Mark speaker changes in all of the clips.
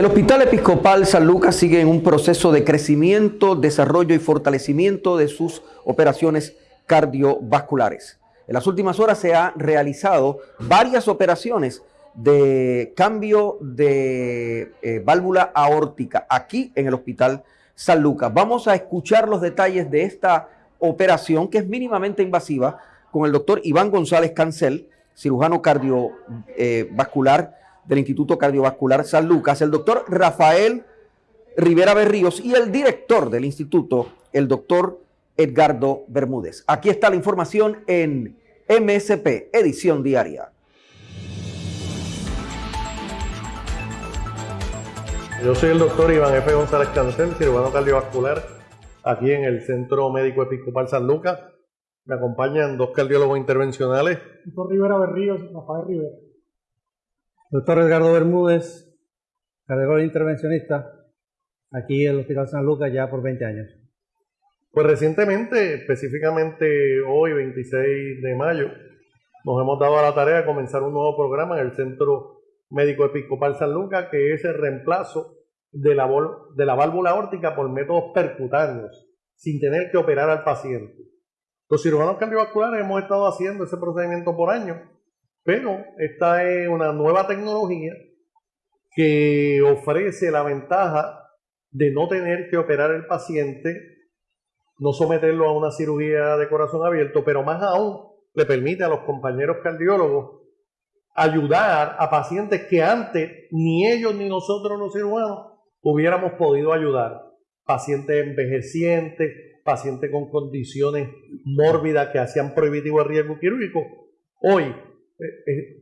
Speaker 1: El Hospital Episcopal San Lucas sigue en un proceso de crecimiento, desarrollo y fortalecimiento de sus operaciones cardiovasculares. En las últimas horas se han realizado varias operaciones de cambio de eh, válvula aórtica aquí en el Hospital San Lucas. Vamos a escuchar los detalles de esta operación que es mínimamente invasiva con el doctor Iván González Cancel, cirujano cardiovascular del Instituto Cardiovascular San Lucas, el doctor Rafael Rivera Berríos y el director del instituto, el doctor Edgardo Bermúdez. Aquí está la información en MSP, edición diaria.
Speaker 2: Yo soy el doctor Iván F. González Cancel, cirujano cardiovascular, aquí en el Centro Médico Episcopal San Lucas. Me acompañan dos cardiólogos intervencionales.
Speaker 3: Doctor Rivera Berríos, Rafael Rivera.
Speaker 4: Doctor Edgardo Bermúdez, cardiólogo intervencionista, aquí en el Hospital San Lucas ya por 20 años.
Speaker 2: Pues recientemente, específicamente hoy, 26 de mayo, nos hemos dado a la tarea de comenzar un nuevo programa en el Centro Médico Episcopal San Lucas, que es el reemplazo de la, de la válvula órtica por métodos percutáneos, sin tener que operar al paciente. Los cirujanos cardiovasculares hemos estado haciendo ese procedimiento por años, pero esta es una nueva tecnología que ofrece la ventaja de no tener que operar el paciente, no someterlo a una cirugía de corazón abierto, pero más aún le permite a los compañeros cardiólogos ayudar a pacientes que antes ni ellos ni nosotros los cirujanos hubiéramos podido ayudar. Pacientes envejecientes, pacientes con condiciones mórbidas que hacían prohibitivo el riesgo quirúrgico. Hoy,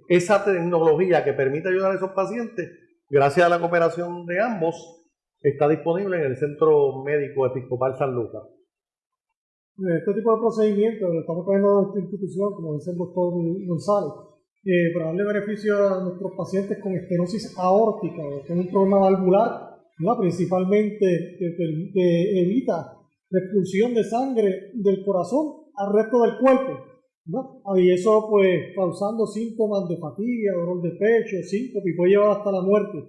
Speaker 2: esa tecnología que permite ayudar a esos pacientes, gracias a la cooperación de ambos, está disponible en el Centro Médico Episcopal San Lucas.
Speaker 3: Este tipo de procedimientos lo estamos poniendo en esta institución, como dice el doctor González, eh, para darle beneficio a nuestros pacientes con estenosis aórtica, que es un problema valvular, principalmente que, evita la expulsión de sangre del corazón al resto del cuerpo. Y eso pues causando síntomas de fatiga, dolor de pecho, síncope y puede llevar hasta la muerte.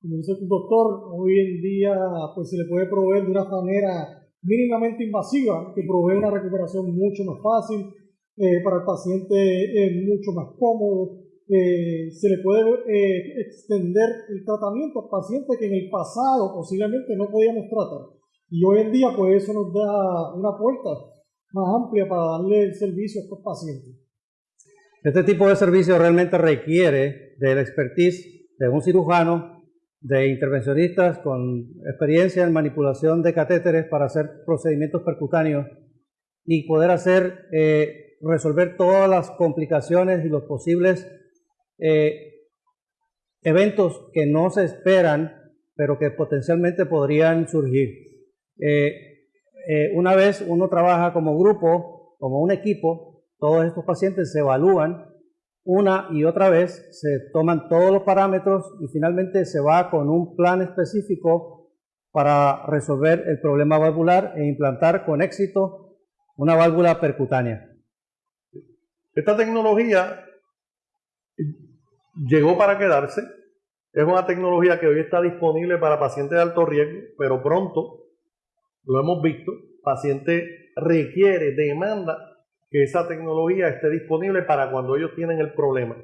Speaker 3: Como dice el doctor, hoy en día pues se le puede proveer de una manera mínimamente invasiva que provee una recuperación mucho más fácil, eh, para el paciente es mucho más cómodo, eh, se le puede eh, extender el tratamiento a pacientes que en el pasado posiblemente no podíamos tratar. Y hoy en día pues eso nos da una puerta más amplia para darle el servicio a estos pacientes.
Speaker 4: Este tipo de servicio realmente requiere de la expertise de un cirujano, de intervencionistas con experiencia en manipulación de catéteres para hacer procedimientos percutáneos y poder hacer resolver todas las complicaciones y los posibles eh, eventos que no se esperan, pero que potencialmente podrían surgir. Eh, eh, una vez uno trabaja como grupo, como un equipo, todos estos pacientes se evalúan una y otra vez, se toman todos los parámetros y finalmente se va con un plan específico para resolver el problema valvular e implantar con éxito una válvula percutánea.
Speaker 2: Esta tecnología llegó para quedarse. Es una tecnología que hoy está disponible para pacientes de alto riesgo, pero pronto, lo hemos visto, paciente requiere, demanda que esa tecnología esté disponible para cuando ellos tienen el problema.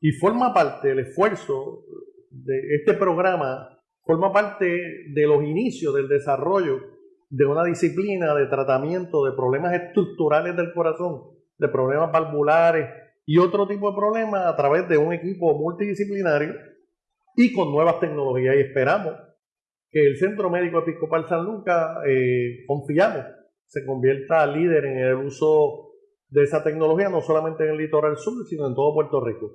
Speaker 2: Y forma parte del esfuerzo de este programa, forma parte de los inicios del desarrollo de una disciplina de tratamiento de problemas estructurales del corazón de problemas valvulares y otro tipo de problemas a través de un equipo multidisciplinario y con nuevas tecnologías. Y esperamos que el Centro Médico Episcopal San Lucas, eh, confiamos, se convierta líder en el uso de esa tecnología, no solamente en el litoral sur, sino en todo Puerto Rico.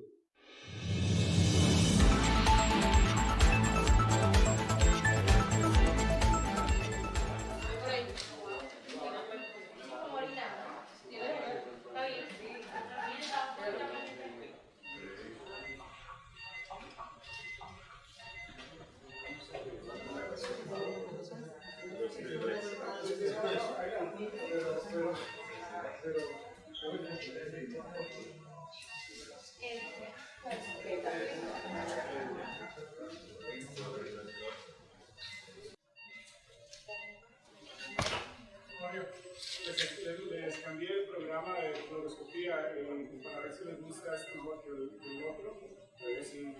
Speaker 5: Eh, para ver si le gusta esto mejor que el, el otro. A ver si.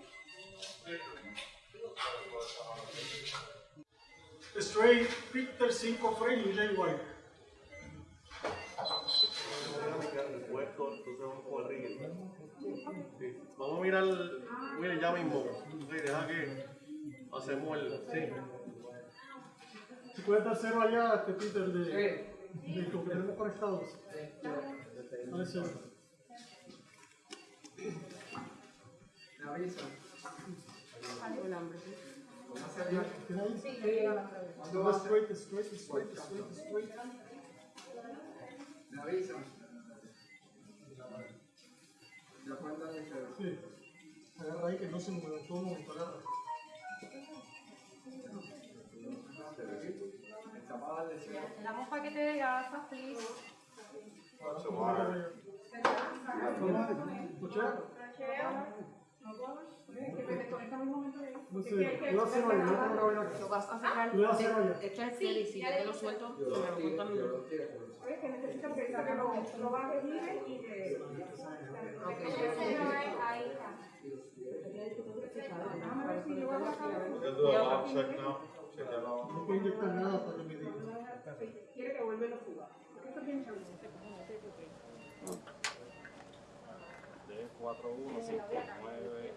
Speaker 3: Straight, Victor 5 Frey y Jay White.
Speaker 2: Sí. Vamos a mirar, mire, ya mismo. Sí, deja que hacemos el. Sí.
Speaker 3: Si puedes dar cero allá, este Peter, de, tenemos conectados. Dale cero. ¿Tiene ahí? No, straight, straight, straight, straight, straight. Sí. Agarra ahí que no se mueva, todo el
Speaker 6: no sé,
Speaker 3: yo hacer ahí, no tengo una vaina
Speaker 6: Lo vas a sacar.
Speaker 3: Yo voy a hacer allá.
Speaker 6: Echa el y si yo te lo suelto, me lo en el-
Speaker 7: Oye, que necesito que saque lo, lo bajes bien y que... A ver si yo voy a.
Speaker 3: No puedo inyectar nada para que me diga.
Speaker 7: Quiere que vuelva lo suba. Esto es bien seguro.
Speaker 8: 4, 1, 5, 9.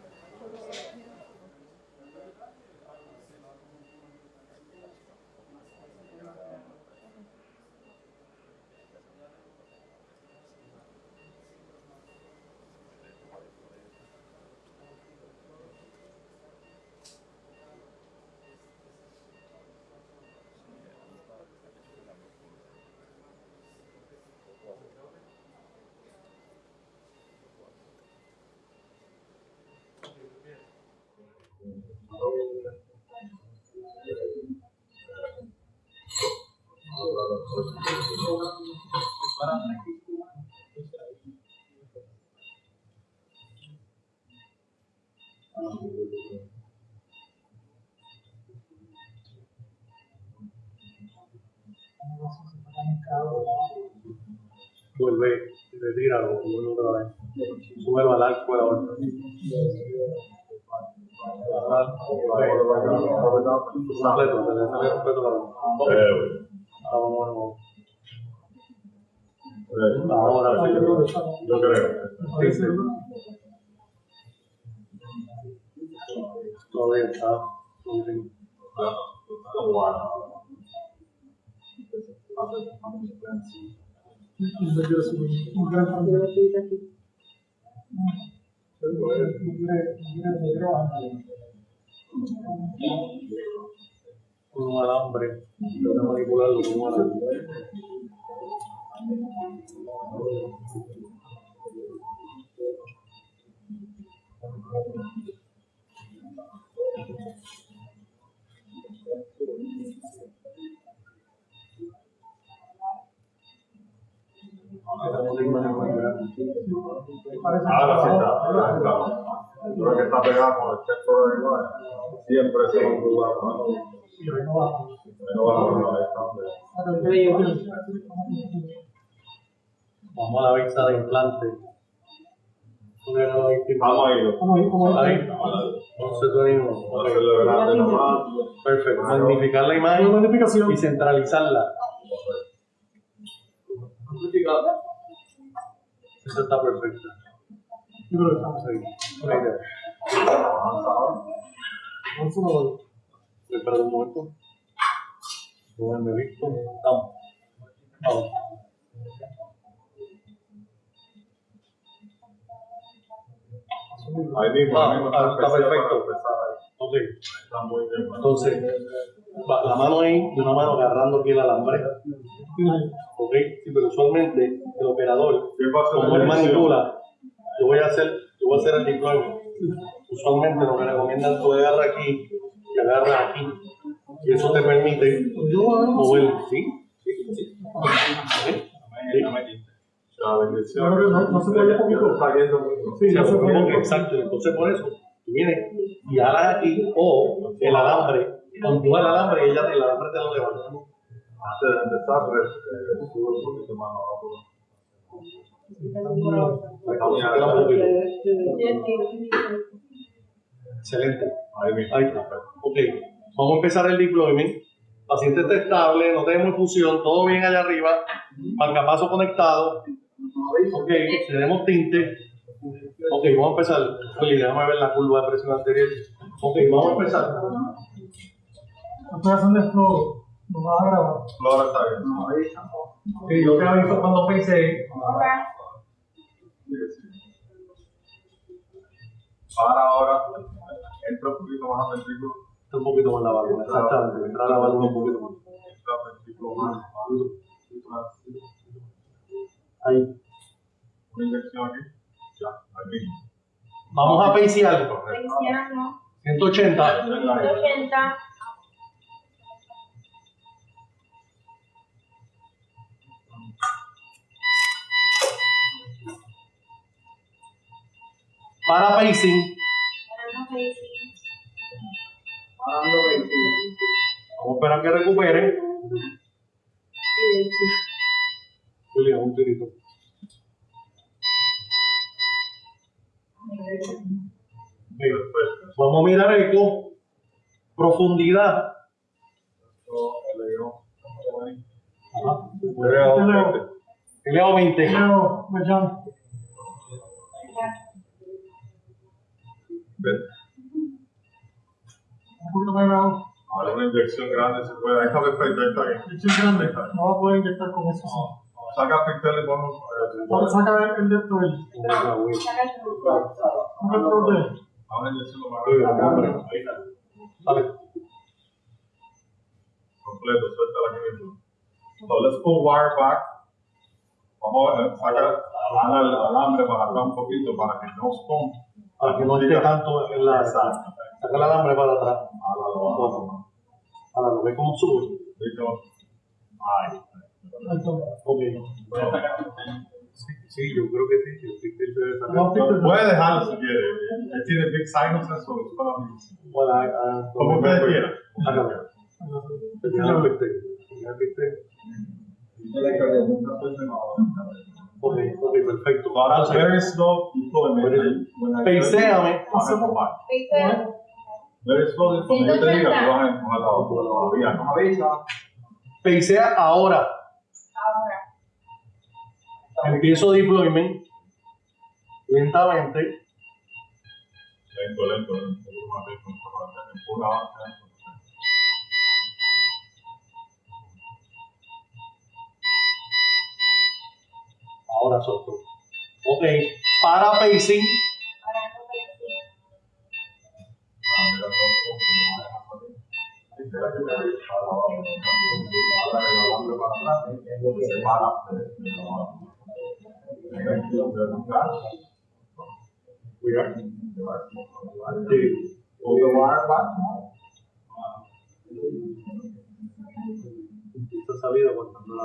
Speaker 2: Vuelve, retíralo, vuelve otra vez. Súbelo al arco de la otra. Completo, se le sale completo la luz. Vamos, vamos. Ahora sí.
Speaker 9: Yo creo.
Speaker 2: Sí, sí. Todo bien, está. Todo bien.
Speaker 3: No
Speaker 2: Con un alambre. Que manipularlo con un alambre. Tenemos una imagen muy grande.
Speaker 9: Ahora sí está. ahora sí está. Creo que está pegado con el centro de igual. Siempre se va a dudar. ¿no? No va a dudar, ahí está.
Speaker 2: Vamos a la vista de implante.
Speaker 9: Vamos a ir.
Speaker 2: Ahí. Entonces tú mismo.
Speaker 9: Vamos a.
Speaker 2: Perfecto. Magnificar la imagen y centralizarla. Eso está perfecto.
Speaker 3: Yo creo que estamos
Speaker 2: Sí. Ok, ya.
Speaker 3: Vamos a una
Speaker 2: Espera un momento. Pónganme listo. Vamos. Vamos.
Speaker 9: Ahí mismo.
Speaker 2: Ah,
Speaker 9: ahí mismo
Speaker 2: ah, está perfecto.
Speaker 9: ahí. Está muy bien.
Speaker 2: Entonces, va la mano ahí y una mano agarrando aquí el alambre. Ok. Sí, pero usualmente el operador,
Speaker 9: ¿Qué pasa en
Speaker 2: como él manipula, yo voy a hacer, yo voy a hacer el deployment. Usualmente lo que recomiendan tú agarras aquí y agarras aquí. Y eso te permite mover. ¿Sí? Sí, sí. Sí.
Speaker 3: No- se puede. Sí,
Speaker 2: Sí,
Speaker 3: no se puede.
Speaker 2: exacto. Entonces, por eso, tú vienes y alas aquí o el alambre, empuja el alambre y ella, el alambre te lo levanta.
Speaker 9: Antes de empezar, eh, sube un poquito más abajo.
Speaker 2: Excelente. Ahí está. Ok. Vamos a empezar el deployment. Paciente está estable, no tenemos infusión, todo bien allá arriba. Marcapaso conectado. Ok, tenemos tinte. Ok, vamos a empezar. Oye, déjame ver la curva de presión anterior. Ok, vamos a empezar.
Speaker 3: Estoy haciendo esto, lo vas a grabar.
Speaker 9: Flora está bien.
Speaker 2: Ok, yo te aviso cuando pensé.
Speaker 9: Para ahora, entra un poquito más al ventrículo.
Speaker 2: Un poquito más la válvula, exactamente. Entra la válvula un poquito más.
Speaker 9: Entra al ventrículo más.
Speaker 2: Ahí.
Speaker 9: Una inyección aquí. Ya, aquí.
Speaker 2: Vamos a pacear.
Speaker 9: Correcto.
Speaker 2: 180.
Speaker 6: 180.
Speaker 2: Para pacing. Para pacing. Pacing. Vamos a esperar que recuperen. Julia, un tirito. Pues, vamos a mirar eco. Profundidad. 20.
Speaker 3: Leo 20.
Speaker 9: Ven.
Speaker 3: Un poquito más grave.
Speaker 9: Ahora una inyección grande se puede. Ahí está perfecto, ahí está bien.
Speaker 3: Estoy grande. No va a poder inyectar con eso. sí.
Speaker 9: Saca pixel y ponlo.
Speaker 3: Ahora saca el de esto ahí. Saca el de.
Speaker 9: Ahora inyección lo más grande. Ahí está.
Speaker 2: Vale.
Speaker 9: Completo, suelta la que So let's pull wire back. Vamos a sacar al alambre para acá un poquito para que no stone.
Speaker 2: Para que no esté tanto en la. Saca el alambre para atrás. Ahora lo ve como sube.
Speaker 9: Listo. Ahí.
Speaker 3: Ahí está.
Speaker 2: Ok. Sí, sí, yo creo que sí. que el pixel se debe sacar.
Speaker 3: No, pixel.
Speaker 9: Puede dejarlo si quiere. Él tiene big so it's gonna be-
Speaker 2: Bueno, ah, ah,
Speaker 9: Como ustedes quieran.
Speaker 2: Sácalo. Tenía el pixel. Tenía el pixel. Ok, ok, perfecto.
Speaker 9: Ahora,
Speaker 2: Entonces,
Speaker 9: very slow deployment. When I-
Speaker 2: Peiséame.
Speaker 9: Very slow, cuando yo te diga, tú vas a empujar la otra todavía. No me avisa.
Speaker 2: Peisea ahora. Empiezo deployment. Lentamente.
Speaker 9: Lento, lento, lento. Empuja, avanza.
Speaker 2: Ahora solto. Ok. Para pacing.
Speaker 9: Ah, mira, Se para.
Speaker 2: Sí.
Speaker 9: Back.
Speaker 2: Esta salida cuando no la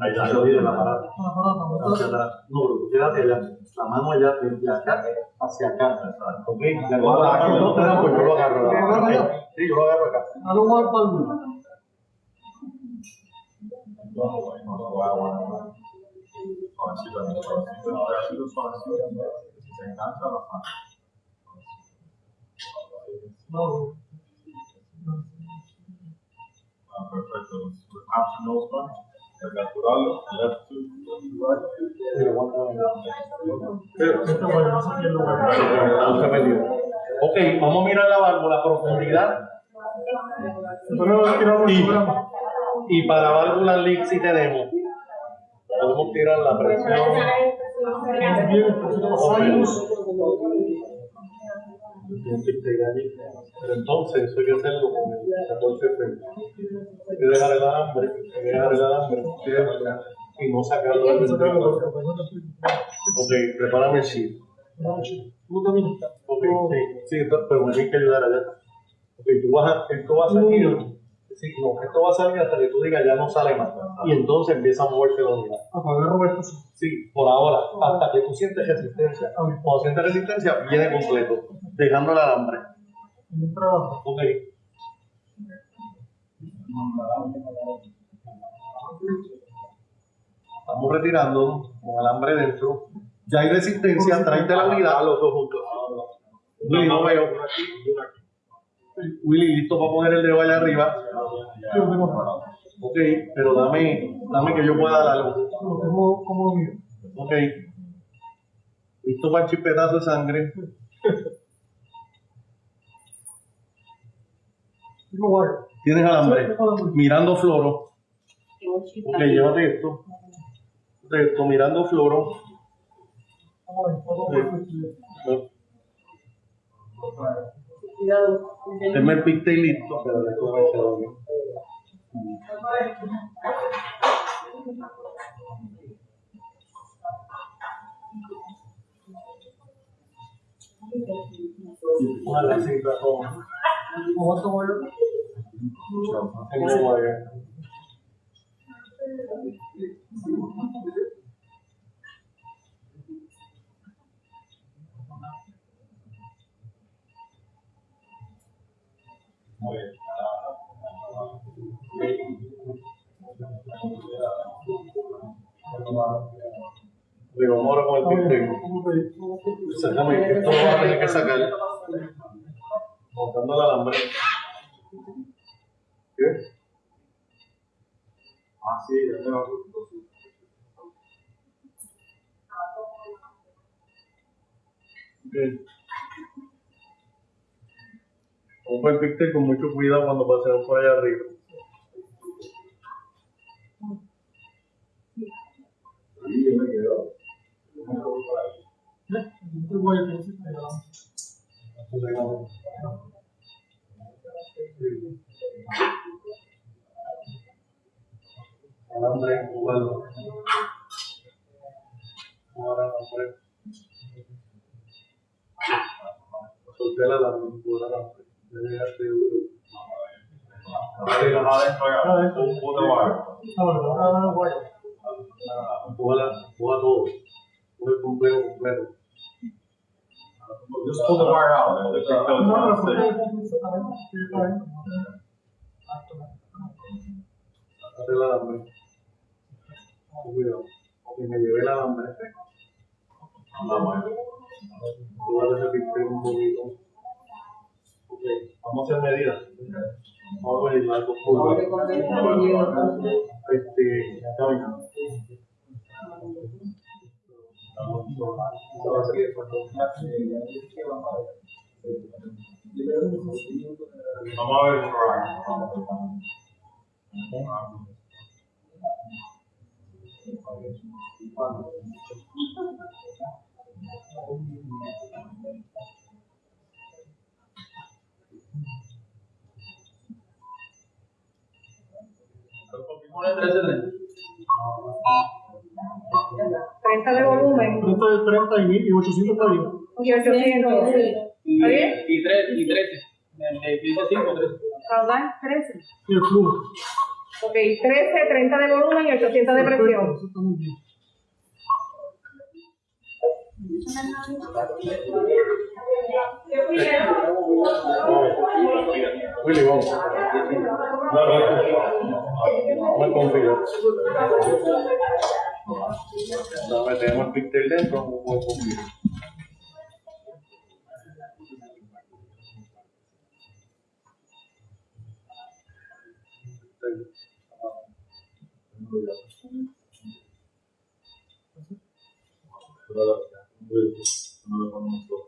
Speaker 9: Ahí
Speaker 2: La
Speaker 9: está.
Speaker 2: salida del aparato.
Speaker 3: Para, para,
Speaker 2: Hacia
Speaker 3: para.
Speaker 2: atrás. No, quédate allá. La mano allá, de acá hacia acá. Ok. Mano, no te da, pues yo lo agarro.
Speaker 3: ¿Lo?
Speaker 2: Sí, yo lo agarro acá.
Speaker 3: Hazlo más para el mundo.
Speaker 9: Suavecito, suavecito, suavecito, suavecito. Se engancha la mano.
Speaker 3: No,
Speaker 9: Nose punch. El capturarlo. Left to right.
Speaker 2: Ok, vamos a mirar la válvula, profundidad.
Speaker 3: Programa.
Speaker 2: Y para válvula leak si tenemos. Podemos tirar la presión. Pero entonces eso hay que hacerlo con el 14 frente. Hay que dejar el alambre, hay que dejar el alambre y no sacarlo del ventrículo. Ok, prepárame el
Speaker 3: también.
Speaker 2: Ok, sí, sí, pero me tienes que ayudar allá. Ok, tú vas a, esto va a salir. Sí, no, esto va a salir hasta que tú digas ya no sale más. Y entonces empieza a moverse la unidad.
Speaker 3: Apagar Roberto. sí.
Speaker 2: Sí, por ahora, hasta que tú sientes resistencia. Cuando sientes resistencia, viene completo, dejando el alambre.
Speaker 3: En el trabajo.
Speaker 2: Ok. Estamos retirando con alambre dentro. Ya hay resistencia, tráete la unidad. los dos juntos. Willy, no veo. Willy, listo para poner el dedo allá arriba. Ok, pero dame, dame que yo pueda darlo.
Speaker 3: Lo tengo como lo mío.
Speaker 2: Ok. Listo para el chipetazo de sangre.
Speaker 3: Tengo guay.
Speaker 2: Tienes alambre. Mirando floro. Ok, llévate esto. Esto, mirando floro.
Speaker 3: Ver.
Speaker 2: Tenme el listo. Esto va a ser obvio. Ojalá sí, pero-
Speaker 3: ¿Cuánto voy a
Speaker 2: Tengo wire. Digo, vamos ahora con el pigtail. Sácame, esto lo vas a tener que sacar. Montando el alambre. ¿Qué? Ah, sí, ya tengo Ok. Pongo el pictel con mucho cuidado cuando pasemos por allá arriba. Ahí yo me quedo.
Speaker 3: Guay, que no se me da.
Speaker 2: Alambre, jugarlo. Jugar alambre. Solté el alambre, jugar alambre. Ya llegaste duro.
Speaker 9: Ahí lo más adentro ya. Un puto barco.
Speaker 3: Ahora, ahora, guay.
Speaker 2: Juega, juega todo. Juega el completo, completo.
Speaker 9: Just pull the wire out. and just go
Speaker 3: No,
Speaker 9: down
Speaker 3: no,
Speaker 9: the
Speaker 3: porque
Speaker 9: stick.
Speaker 3: exactamente, sí, está bien.
Speaker 2: Sácate el alambre. Cuidado. Ok, me llevé el alambre. Jugar ese pictel un poquito. Ok, vamos a hacer medidas. Vamos a ver. Este, camina.
Speaker 9: Vamos a ver
Speaker 7: 30 de volumen
Speaker 3: 30 de 30 y, y 800 está bien.
Speaker 7: y 800. ¿Está bien?
Speaker 10: Y 3, y 13. De 5, 13.
Speaker 7: Caudal 13.
Speaker 3: Y el flujo.
Speaker 7: Ok, 13, 30 de volumen y 800 de
Speaker 3: Perfecto,
Speaker 7: presión.
Speaker 3: eso está muy bien.
Speaker 2: Willy, vamos. El pictel dentro, vamos con cuidado.
Speaker 9: No le ponemos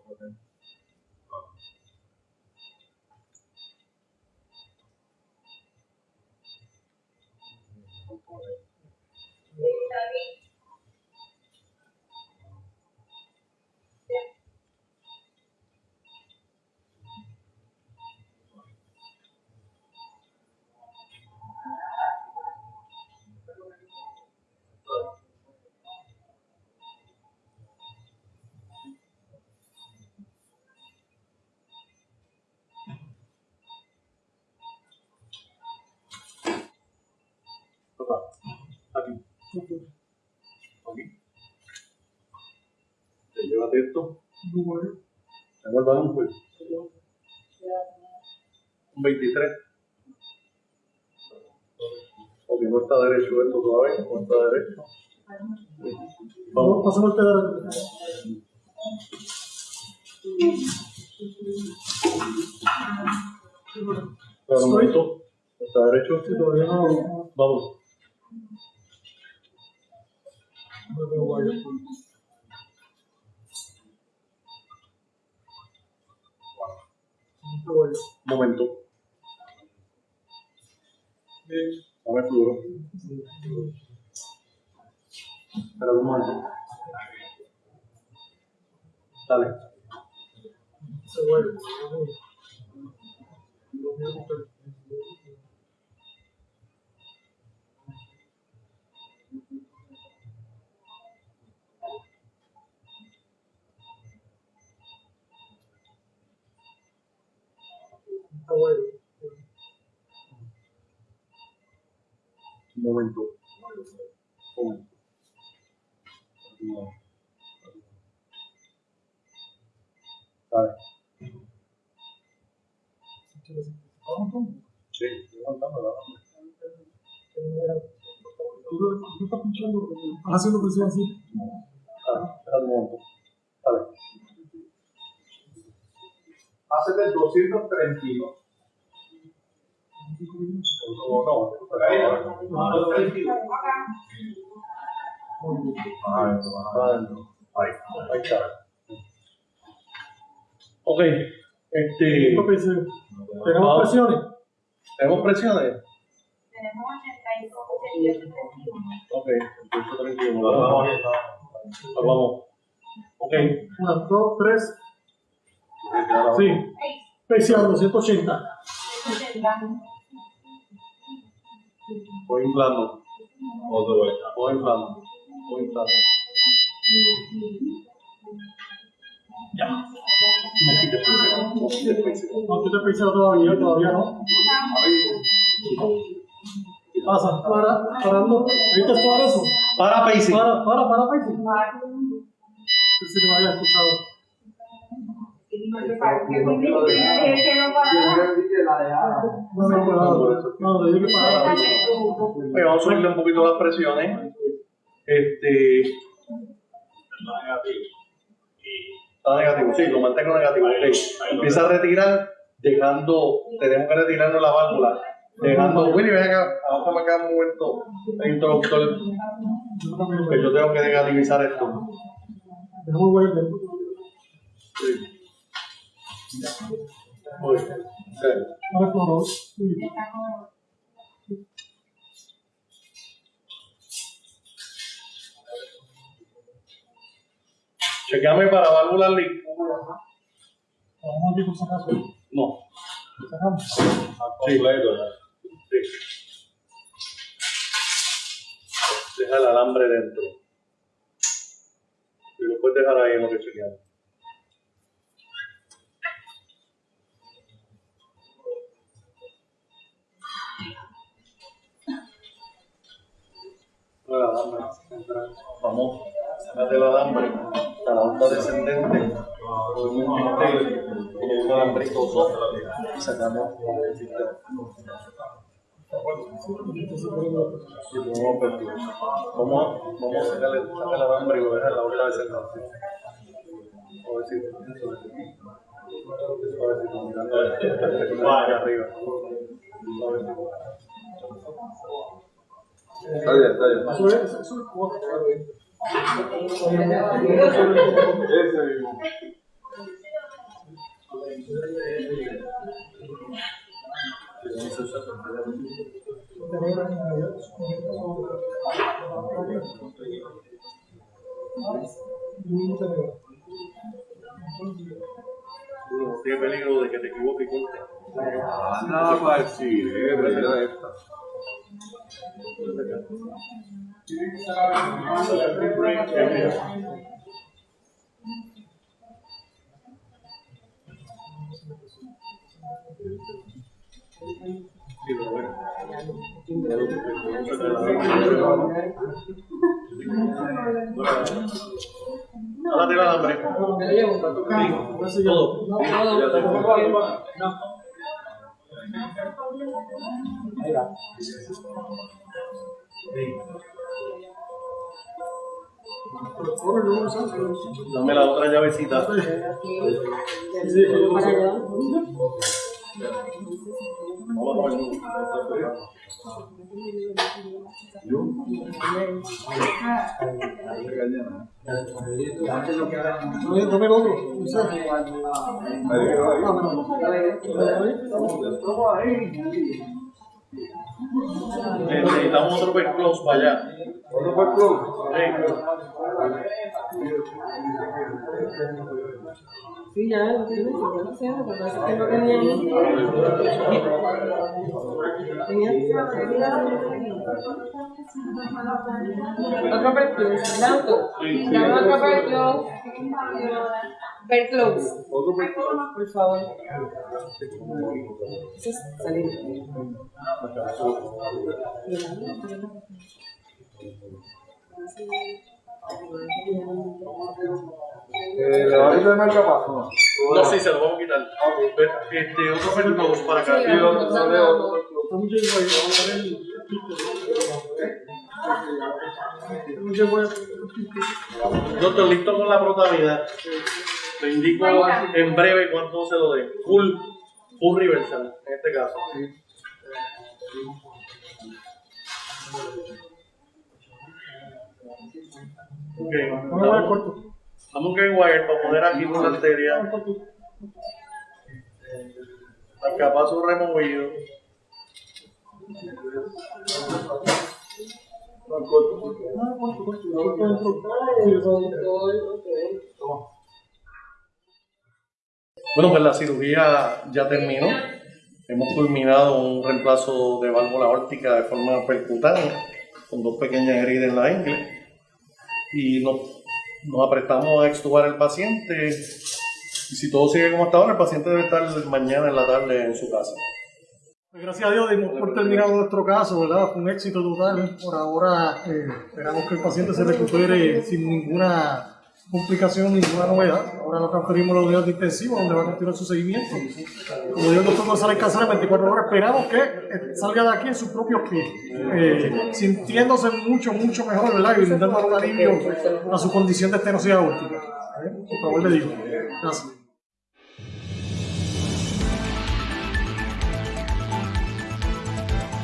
Speaker 2: Te llévate esto. Tengo el balón, pues. Un 23. Ok, no está derecho esto todavía, no está derecho.
Speaker 3: Vamos, pasamos el pedal.
Speaker 2: Pero un momento, está derecho.
Speaker 3: Sí, todavía no.
Speaker 2: Vamos.
Speaker 3: no
Speaker 2: Momento. Dame flujo. Espera un momento. Dale.
Speaker 3: Se. Está guay.
Speaker 2: Un momento. Un momento. Dale. Sí, estoy contando la
Speaker 3: Tú tú estás pinchando, estás haciendo presión así.
Speaker 2: Espera un momento. Dale.
Speaker 9: Hace el 232.
Speaker 2: No, no. Ahí, ahí está. Ok, este.
Speaker 3: Tenemos
Speaker 2: Ah.
Speaker 3: presiones.
Speaker 2: tenemos presiones.
Speaker 6: Tenemos 85, 88, 31.
Speaker 2: Ok, 131. Vamos. Vamos. Ok.
Speaker 3: Una, dos, tres. Sí. Presión 280.
Speaker 6: 80.
Speaker 2: Voy inflando. Otra vez. Voy inflando. Voy inflando. Ya. No quites presión. No quites presión.
Speaker 3: No, todavía, todavía no. ¿Qué pasa? Para, parando. ¿Viste todo eso?
Speaker 2: Para pacing.
Speaker 3: Para, para, para, me había escuchado.
Speaker 6: No para.
Speaker 3: No, no, no, no,
Speaker 2: vamos a subirle un poquito las presiones. Este. Está negativo, sí, lo mantengo negativo. Empieza a retirar, dejando, tenemos que retirarnos la válvula. Dejando, Willy, ven acá, bájame acá un momento, introductor, que yo tengo que negativizar esto.
Speaker 3: Es muy bueno.
Speaker 2: Uy, ok.
Speaker 3: Ahora exploró.
Speaker 2: Chequeame para válvulas limpias.
Speaker 3: Vamos si acaso.
Speaker 2: No,
Speaker 3: Sacamos.
Speaker 2: completo. Deja el alambre dentro. Y lo puedes dejar ahí en lo que chequeamos. El alambre. Vamos, sácate el alambre a la onda descendente. Con un alambrito soft, y sacamos el sistema. A- vamos a sacarle sacar el alambre y dejar en la onda descendente. Suavecito. Suavecito, mirando hacia arriba. Suavecito.
Speaker 9: Está bien, está bien.
Speaker 3: Eso es, eso es cuatro.
Speaker 9: Ese mismo.
Speaker 2: Tiene peligro de que te equivoques y
Speaker 9: el chile, mira esta.
Speaker 2: Sí, el alambre. Sí, todo. Dame la otra llavecita. Necesitamos otro para allá. ¿Otro
Speaker 7: Sí, ya lo tienes, ya lo sé, lo que pasa es que no tenía Otro. Dame otro. Por favor. Eso es salir.
Speaker 9: ¿Le va a quitar el marcapaso? no?
Speaker 2: No, sí, se lo vamos a quitar. Este, otro close para acá.
Speaker 9: Sí, otro, otro.
Speaker 2: Doctor, listo con la protamida. Le indico en breve cuánto se lo dé. Full, full reversal, en este caso. Ok, vamos, wire para poner aquí una arteria. Marcapaso removido. Bueno, pues la cirugía ya terminó. Hemos culminado un reemplazo de válvula órtica de forma percutánea, con dos pequeñas heridas en la ingle. Y nos, nos apretamos a extubar al paciente. Y si todo sigue como hasta ahora, el paciente debe estar mañana en la tarde en su casa.
Speaker 3: Pues Gracias a Dios dimos por terminado nuestro caso, ¿verdad? Fue un éxito total. Por ahora eh, esperamos que el paciente se recupere sin ninguna complicación, ninguna novedad. Ahora lo transferimos a la unidad de intensivo, donde va a continuar su seguimiento. Como dijo el doctor González Casar, en 24 horas esperamos que eh, salga de aquí en sus propios pies, eh, sintiéndose mucho, mucho mejor, ¿verdad? Y brindando un alivio a su condición de estenosis aórtica. ¿eh? Por favor, le digo. Gracias.